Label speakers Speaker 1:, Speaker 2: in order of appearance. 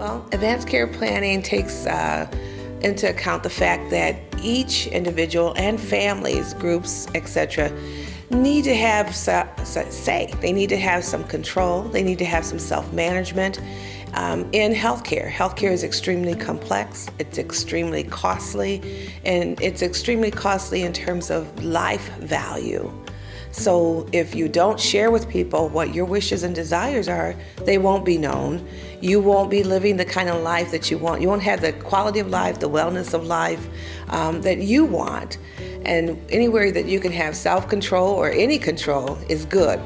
Speaker 1: Well, advanced care planning takes uh, into account the fact that each individual and families, groups, etc., need to have say. They need to have some control. They need to have some self-management. Um, in healthcare, healthcare is extremely complex, it's extremely costly, and it's extremely costly in terms of life value. So if you don't share with people what your wishes and desires are, they won't be known. You won't be living the kind of life that you want. You won't have the quality of life, the wellness of life um, that you want. And anywhere that you can have self-control or any control is good.